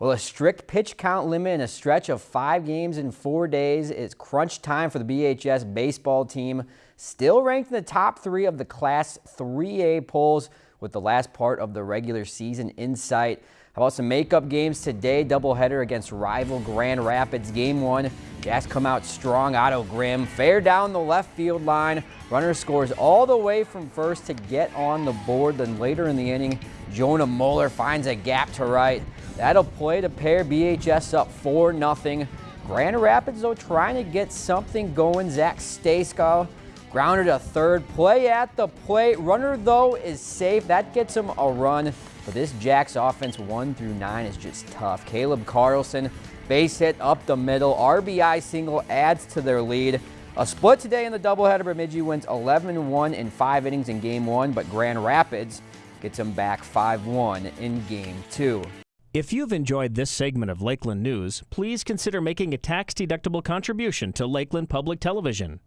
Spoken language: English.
Well, a strict pitch count limit and a stretch of five games in four days is crunch time for the BHS baseball team. Still ranked in the top three of the Class 3A polls with the last part of the regular season in sight. How about some makeup games today? Doubleheader against rival Grand Rapids. Game one, Jacks come out strong. Otto Grimm fair down the left field line. Runner scores all the way from first to get on the board. Then later in the inning, Jonah Moeller finds a gap to right. That'll play to pair BHS up 4 0. Grand Rapids, though, trying to get something going. Zach Stayskull grounded a third. Play at the plate. Runner, though, is safe. That gets him a run. But this Jacks offense, 1 through 9, is just tough. Caleb Carlson, base hit up the middle. RBI single adds to their lead. A split today in the doubleheader. Bemidji wins 11-1 in five innings in game one, but Grand Rapids gets them back 5-1 in game two. If you've enjoyed this segment of Lakeland News, please consider making a tax-deductible contribution to Lakeland Public Television.